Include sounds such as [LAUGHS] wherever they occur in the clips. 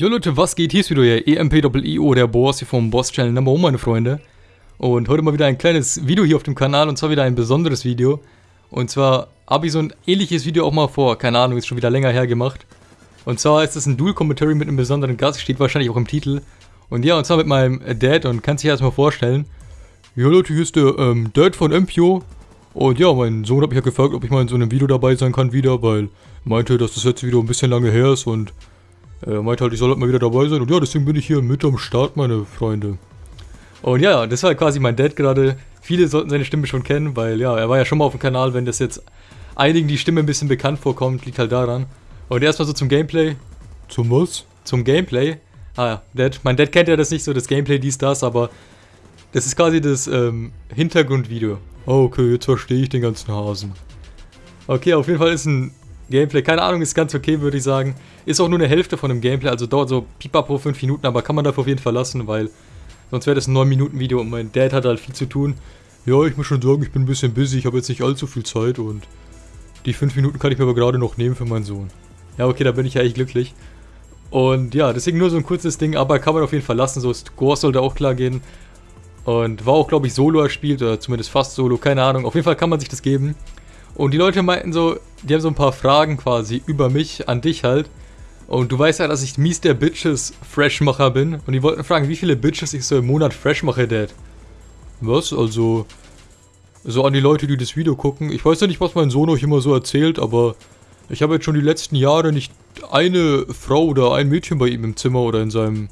Jo Leute, was geht? Hier ist wieder ihr EMP-IO, der Boss hier vom Boss Channel Number 1, meine Freunde. Und heute mal wieder ein kleines Video hier auf dem Kanal und zwar wieder ein besonderes Video. Und zwar habe ich so ein ähnliches Video auch mal vor, keine Ahnung, ist schon wieder länger her gemacht. Und zwar ist es ein Dual-Commentary mit einem besonderen Gast, steht wahrscheinlich auch im Titel. Und ja, und zwar mit meinem Dad und kann sich erstmal vorstellen. Ja Leute, hier ist der ähm, Dad von MPO. Und ja, mein Sohn hat mich ja gefragt, ob ich mal in so einem Video dabei sein kann wieder, weil meinte, dass das letzte Video ein bisschen lange her ist und er meinte halt, ich soll halt mal wieder dabei sein. Und ja, deswegen bin ich hier mit am Start, meine Freunde. Und ja, das war quasi mein Dad gerade. Viele sollten seine Stimme schon kennen, weil ja, er war ja schon mal auf dem Kanal. Wenn das jetzt einigen die Stimme ein bisschen bekannt vorkommt, liegt halt daran. Und erstmal so zum Gameplay. Zum was? Zum Gameplay. Ah ja, Dad, mein Dad kennt ja das nicht so, das Gameplay, dies, das, aber das ist quasi das ähm, Hintergrundvideo. Oh, okay, jetzt verstehe ich den ganzen Hasen. Okay, auf jeden Fall ist ein Gameplay. Keine Ahnung, ist ganz okay, würde ich sagen. Ist auch nur eine Hälfte von dem Gameplay, also dauert so pipapo 5 Minuten, aber kann man dafür auf jeden Fall lassen, weil sonst wäre das ein 9 Minuten Video und mein Dad hat halt viel zu tun. Ja, ich muss schon sagen, ich bin ein bisschen busy, ich habe jetzt nicht allzu viel Zeit und die 5 Minuten kann ich mir aber gerade noch nehmen für meinen Sohn. Ja, okay, da bin ich ja echt glücklich. Und ja, deswegen nur so ein kurzes Ding, aber kann man auf jeden Fall lassen, so Score sollte auch klar gehen. Und war auch, glaube ich, Solo erspielt, oder zumindest fast Solo, keine Ahnung. Auf jeden Fall kann man sich das geben. Und die Leute meinten so, die haben so ein paar Fragen quasi über mich, an dich halt. Und du weißt ja, dass ich mies der Bitches Freshmacher bin. Und die wollten fragen, wie viele Bitches ich so im Monat fresh mache, Dad. Was? Also, so an die Leute, die das Video gucken. Ich weiß ja nicht, was mein Sohn euch immer so erzählt, aber ich habe jetzt schon die letzten Jahre nicht eine Frau oder ein Mädchen bei ihm im Zimmer oder in seinem,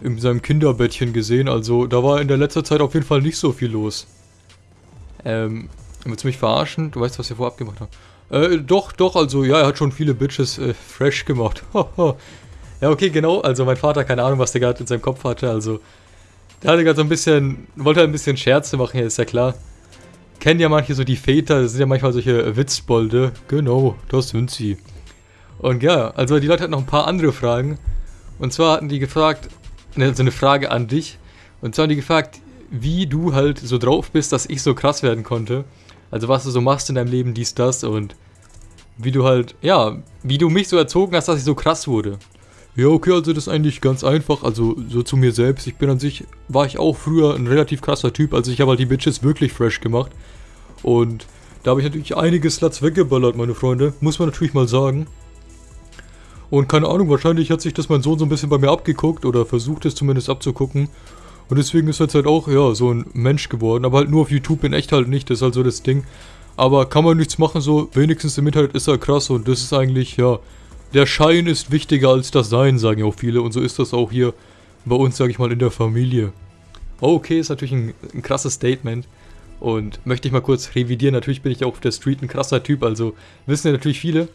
in seinem Kinderbettchen gesehen. Also, da war in der letzter Zeit auf jeden Fall nicht so viel los. Ähm, willst du mich verarschen? Du weißt, was wir vorab gemacht haben. Äh, doch, doch, also ja, er hat schon viele Bitches äh, fresh gemacht. [LAUGHS] ja, okay, genau. Also mein Vater, keine Ahnung, was der gerade in seinem Kopf hatte. Also, der hatte gerade so ein bisschen, wollte halt ein bisschen Scherze machen, ist ja klar. Kennen ja manche so die Väter, das sind ja manchmal solche Witzbolde. Genau, das sind sie. Und ja, also die Leute hatten noch ein paar andere Fragen. Und zwar hatten die gefragt, ne, so eine Frage an dich. Und zwar haben die gefragt, wie du halt so drauf bist, dass ich so krass werden konnte. Also was du so machst in deinem Leben, dies, das und wie du halt, ja, wie du mich so erzogen hast, dass ich so krass wurde. Ja, okay, also das ist eigentlich ganz einfach. Also so zu mir selbst. Ich bin an sich, war ich auch früher ein relativ krasser Typ. Also ich habe halt die Bitches wirklich fresh gemacht. Und da habe ich natürlich einige Sluts weggeballert, meine Freunde. Muss man natürlich mal sagen. Und keine Ahnung, wahrscheinlich hat sich das mein Sohn so ein bisschen bei mir abgeguckt oder versucht es zumindest abzugucken. Und deswegen ist er jetzt halt auch, ja, so ein Mensch geworden. Aber halt nur auf YouTube in echt halt nicht. Das ist halt so das Ding. Aber kann man nichts machen, so wenigstens im Internet ist er krass. Und das ist eigentlich, ja, der Schein ist wichtiger als das Sein, sagen ja auch viele. Und so ist das auch hier bei uns, sag ich mal, in der Familie. Okay, ist natürlich ein, ein krasses Statement. Und möchte ich mal kurz revidieren. Natürlich bin ich auch auf der Street ein krasser Typ. Also wissen ja natürlich viele.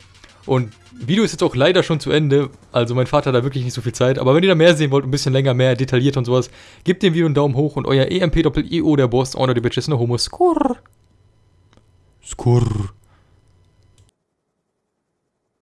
Und Video ist jetzt auch leider schon zu Ende. Also mein Vater hat da wirklich nicht so viel Zeit. Aber wenn ihr da mehr sehen wollt, ein bisschen länger, mehr detailliert und sowas, gebt dem Video einen Daumen hoch und euer EMP-Doppel-EO, der Boss, Honor, die Bitches, no Homo, Skurr. Skurr.